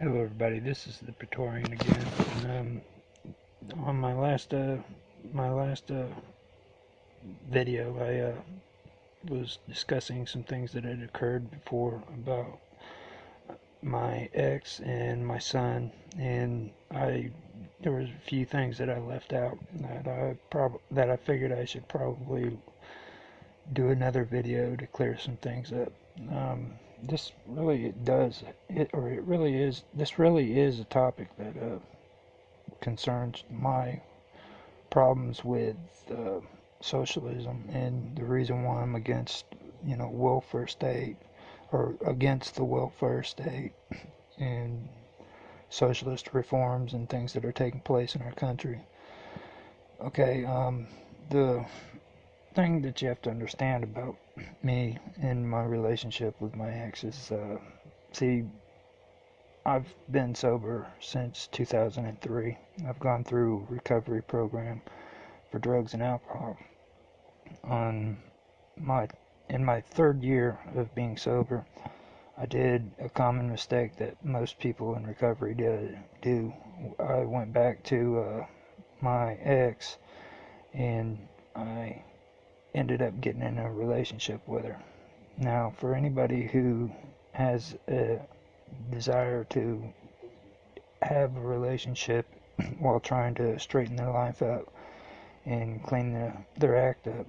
Hello, everybody. This is the Praetorian again. Um, on my last uh, my last uh, video, I uh, was discussing some things that had occurred before about my ex and my son, and I there was a few things that I left out that I prob that I figured I should probably do another video to clear some things up. Um, this really does it or it really is this really is a topic that uh, concerns my problems with uh, socialism and the reason why I'm against you know welfare state or against the welfare state and socialist reforms and things that are taking place in our country. Okay um, the thing that you have to understand about me and my relationship with my ex is, uh, see, I've been sober since 2003. I've gone through recovery program for drugs and alcohol. On my in my third year of being sober, I did a common mistake that most people in recovery do. I went back to uh, my ex and I ended up getting in a relationship with her. Now, for anybody who has a desire to have a relationship while trying to straighten their life up and clean the, their act up,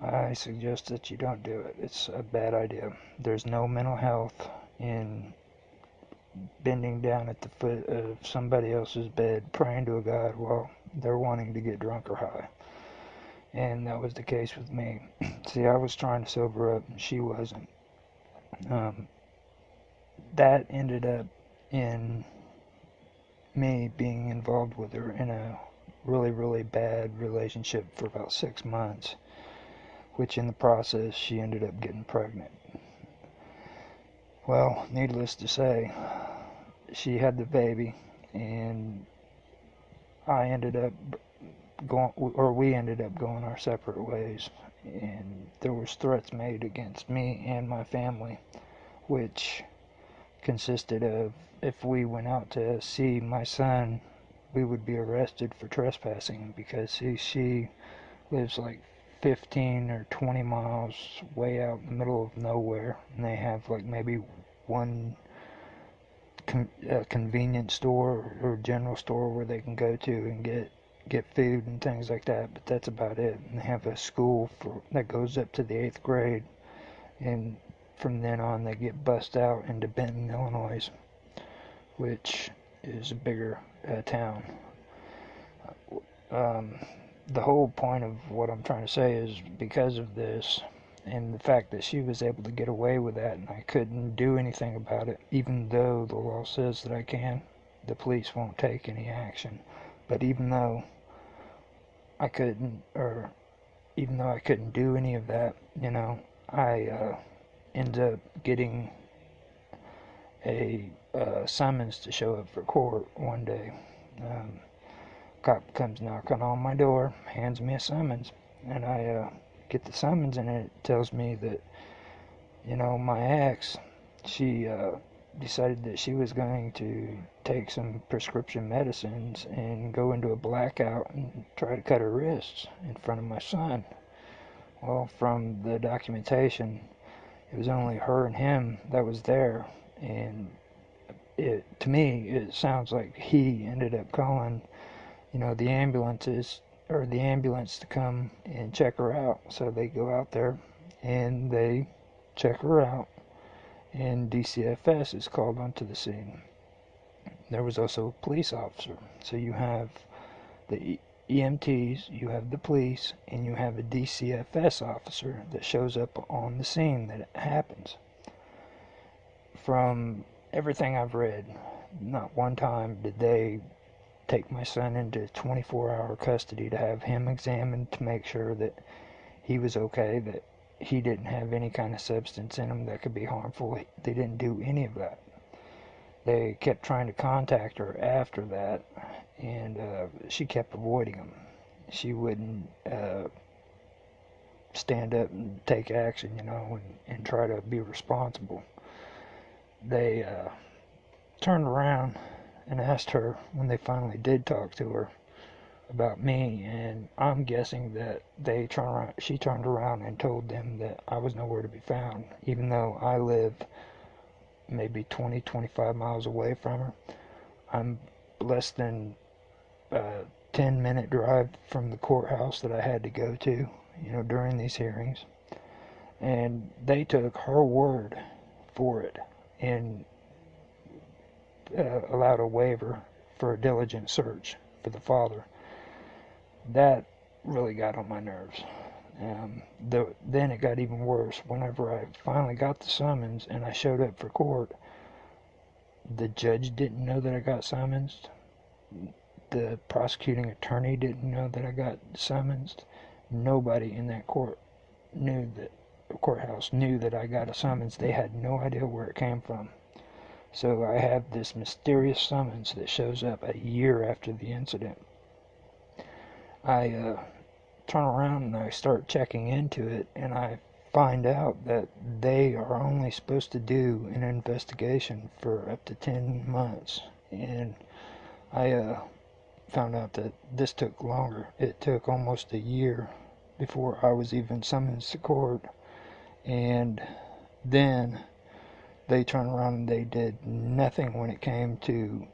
I suggest that you don't do it. It's a bad idea. There's no mental health in bending down at the foot of somebody else's bed praying to a God while they're wanting to get drunk or high and that was the case with me. See, I was trying to sober up, and she wasn't. Um, that ended up in me being involved with her in a really, really bad relationship for about six months, which in the process she ended up getting pregnant. Well, needless to say, she had the baby, and I ended up going, or we ended up going our separate ways, and there was threats made against me and my family, which consisted of if we went out to see my son, we would be arrested for trespassing because she, she lives like 15 or 20 miles way out in the middle of nowhere, and they have like maybe one con- uh, convenience store or general store where they can go to and get get food and things like that, but that's about it. And they have a school for that goes up to the eighth grade, and from then on they get bussed out into Benton, Illinois, which is a bigger uh, town. Um, the whole point of what I'm trying to say is because of this and the fact that she was able to get away with that and I couldn't do anything about it, even though the law says that I can, the police won't take any action. But even though I couldn't, or even though I couldn't do any of that, you know, I uh, ended up getting a uh, summons to show up for court one day. Um, cop comes knocking on my door, hands me a summons, and I uh, get the summons, and it tells me that, you know, my ex, she uh, decided that she was going to take some prescription medicines and go into a blackout and try to cut her wrists in front of my son. Well, from the documentation, it was only her and him that was there, and it to me it sounds like he ended up calling, you know, the ambulances or the ambulance to come and check her out. So they go out there and they check her out and DCFS is called onto the scene. There was also a police officer. So you have the EMTs, you have the police, and you have a DCFS officer that shows up on the scene that happens. From everything I've read, not one time did they take my son into 24 hour custody to have him examined to make sure that he was okay, that he didn't have any kind of substance in him that could be harmful. They didn't do any of that. They kept trying to contact her after that, and uh, she kept avoiding them. She wouldn't uh, stand up and take action, you know, and, and try to be responsible. They uh, turned around and asked her when they finally did talk to her about me, and I'm guessing that they turned around, she turned around and told them that I was nowhere to be found, even though I live maybe 20, 25 miles away from her. I'm less than a 10 minute drive from the courthouse that I had to go to, you know, during these hearings. And they took her word for it and uh, allowed a waiver for a diligent search for the father that really got on my nerves. Um, the, then it got even worse. Whenever I finally got the summons and I showed up for court, the judge didn't know that I got summons. The prosecuting attorney didn't know that I got summons. Nobody in that court knew that courthouse knew that I got a summons. They had no idea where it came from. So I have this mysterious summons that shows up a year after the incident. I uh, turn around and I start checking into it, and I find out that they are only supposed to do an investigation for up to 10 months. And I uh, found out that this took longer. It took almost a year before I was even summoned to court. And then they turned around and they did nothing when it came to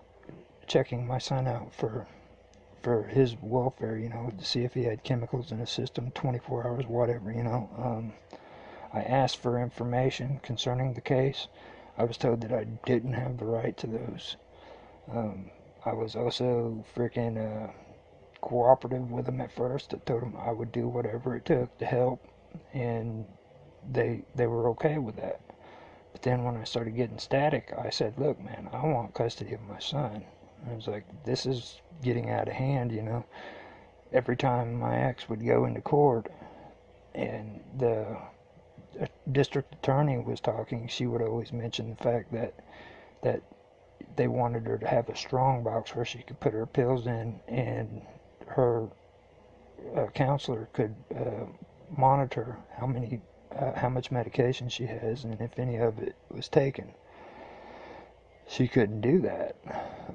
checking my son out for for his welfare, you know, to see if he had chemicals in his system 24 hours, whatever, you know. Um, I asked for information concerning the case. I was told that I didn't have the right to those. Um, I was also freaking uh, cooperative with them at first. I told them I would do whatever it took to help, and they they were okay with that. But then when I started getting static, I said, "Look, man, I want custody of my son." I was like, this is getting out of hand, you know. Every time my ex would go into court and the district attorney was talking, she would always mention the fact that that they wanted her to have a strong box where she could put her pills in and her uh, counselor could uh, monitor how many uh, how much medication she has and if any of it was taken she couldn't do that.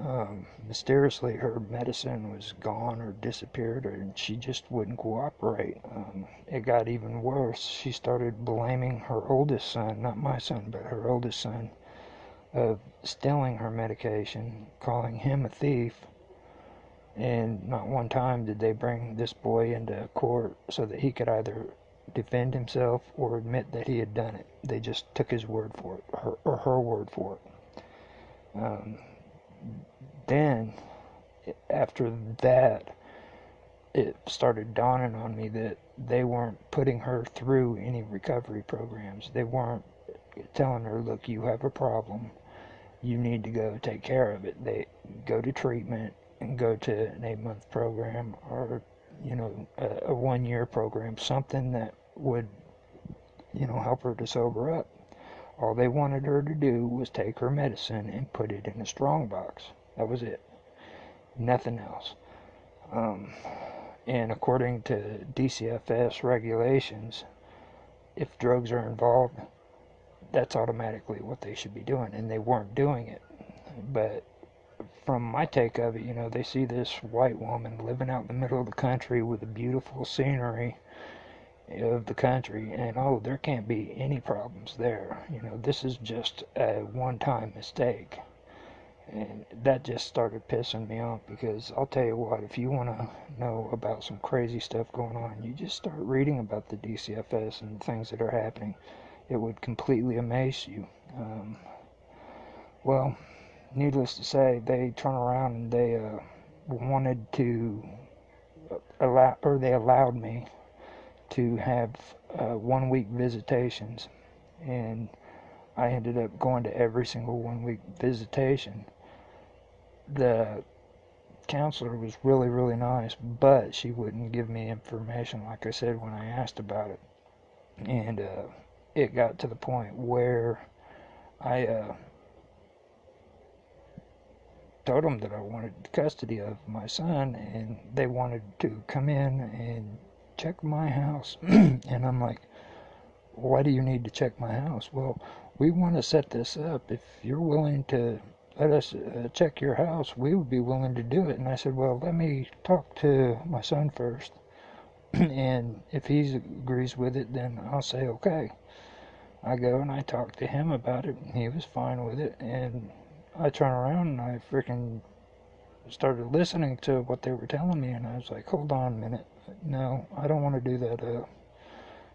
Um, mysteriously, her medicine was gone or disappeared, and she just wouldn't cooperate. Um, it got even worse. She started blaming her oldest son, not my son, but her oldest son, of stealing her medication, calling him a thief. And not one time did they bring this boy into court so that he could either defend himself or admit that he had done it. They just took his word for it, her, or her word for it. Um, then, after that, it started dawning on me that they weren't putting her through any recovery programs. They weren't telling her, look, you have a problem. You need to go take care of it. They go to treatment and go to an eight month program or, you know, a, a one year program, something that would, you know, help her to sober up. All they wanted her to do was take her medicine and put it in a strong box. That was it. Nothing else. Um, and according to DCFS regulations, if drugs are involved, that's automatically what they should be doing, and they weren't doing it. But from my take of it, you know, they see this white woman living out in the middle of the country with a beautiful scenery of the country and oh there can't be any problems there. You know this is just a one-time mistake. And that just started pissing me off because I'll tell you what if you want to know about some crazy stuff going on you just start reading about the DCFS and the things that are happening it would completely amaze you. Um, well needless to say they turn around and they uh, wanted to allow or they allowed me to have uh, one week visitations and I ended up going to every single one week visitation. The counselor was really, really nice, but she wouldn't give me information like I said when I asked about it. And uh, it got to the point where I uh, told them that I wanted custody of my son, and they wanted to come in and check my house. and I'm like, why do you need to check my house? Well, we want to set this up. If you're willing to let us uh, check your house. We would be willing to do it. And I said, well, let me talk to my son first. and if he agrees with it, then I'll say, okay. I go and I talk to him about it, and he was fine with it. And I turn around and I freaking started listening to what they were telling me, and I was like, hold on a minute. No, I don't want to do that. Uh,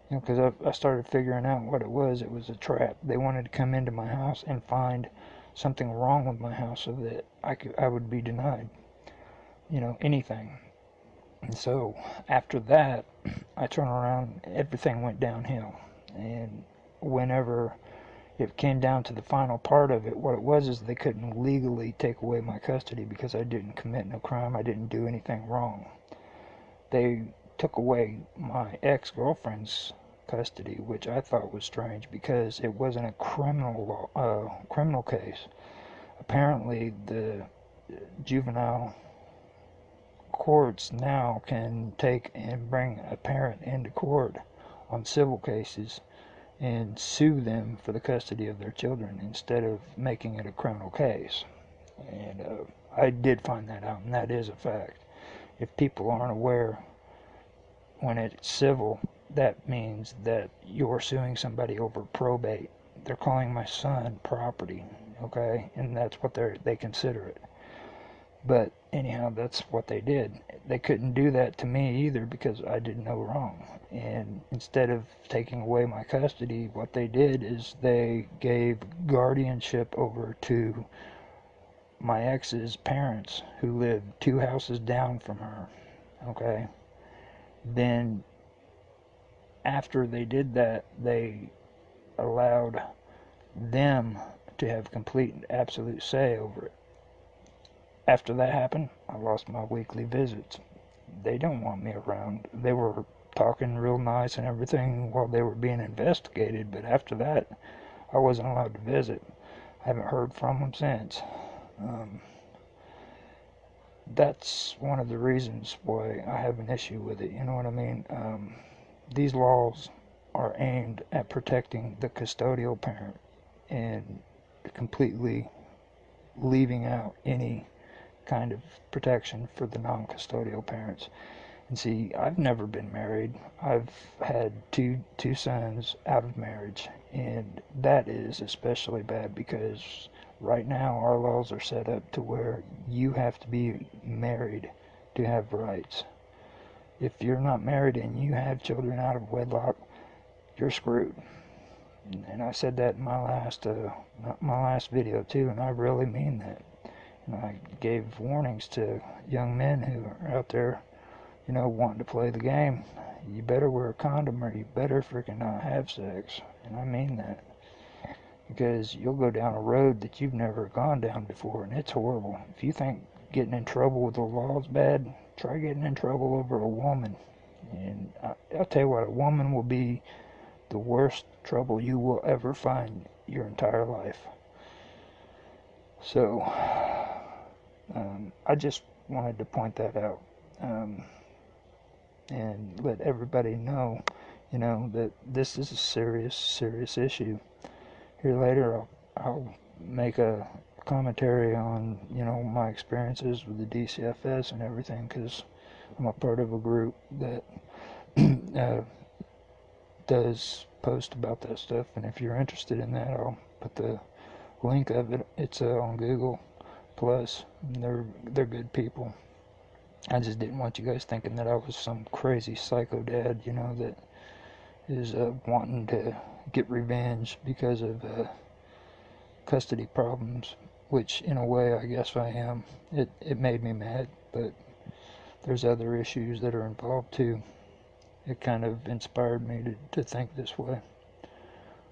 you know, because I, I started figuring out what it was. It was a trap. They wanted to come into my house and find something wrong with my house so that I could I would be denied, you know, anything. And so after that, I turned around. Everything went downhill, and whenever it came down to the final part of it, what it was is they couldn't legally take away my custody because I didn't commit no crime. I didn't do anything wrong. They took away my ex-girlfriend's custody, which I thought was strange because it wasn't a criminal law, uh, criminal case. Apparently, the juvenile courts now can take and bring a parent into court on civil cases and sue them for the custody of their children instead of making it a criminal case. And uh, I did find that out, and that is a fact. If people aren't aware, when it's civil, that means that you're suing somebody over probate. They're calling my son property, okay? And that's what they they consider it. But anyhow, that's what they did. They couldn't do that to me either because I did no wrong. And instead of taking away my custody, what they did is they gave guardianship over to my ex's parents who lived two houses down from her. Okay? Then after they did that, they allowed them to have complete and absolute say over it. After that happened, I lost my weekly visits. They don't want me around. They were talking real nice and everything while they were being investigated, but after that, I wasn't allowed to visit. I haven't heard from them since. Um, that's one of the reasons why I have an issue with it. You know what I mean? Um, these laws are aimed at protecting the custodial parent and completely leaving out any kind of protection for the non-custodial parents. And see, I've never been married. I've had two two sons out of marriage, and that is especially bad because right now our laws are set up to where you have to be married to have rights if you're not married and you have children out of wedlock, you're screwed. And I said that in my last uh, my last video too, and I really mean that. And I gave warnings to young men who are out there, you know, wanting to play the game. You better wear a condom or you better freaking not have sex. And I mean that. Because you'll go down a road that you've never gone down before, and it's horrible. If you think getting in trouble with the law is bad, try getting in trouble over a woman. And I, I'll tell you what, a woman will be the worst trouble you will ever find your entire life. So, um, I just wanted to point that out um, and let everybody know, you know, that this is a serious, serious issue. Here later, I'll, I'll make a commentary on you know my experiences with the DCFS and everything because I'm a part of a group that uh, does post about that stuff and if you're interested in that I'll put the link of it. It's uh, on Google Plus they're they're good people. I just didn't want you guys thinking that I was some crazy psycho dad you know that is uh, wanting to get revenge because of uh, custody problems which in a way I guess I am. It, it made me mad, but there's other issues that are involved too. It kind of inspired me to, to think this way.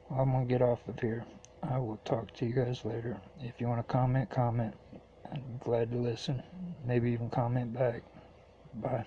Well, I'm going to get off of here. I will talk to you guys later. If you want to comment, comment. I'm glad to listen. Maybe even comment back. Bye.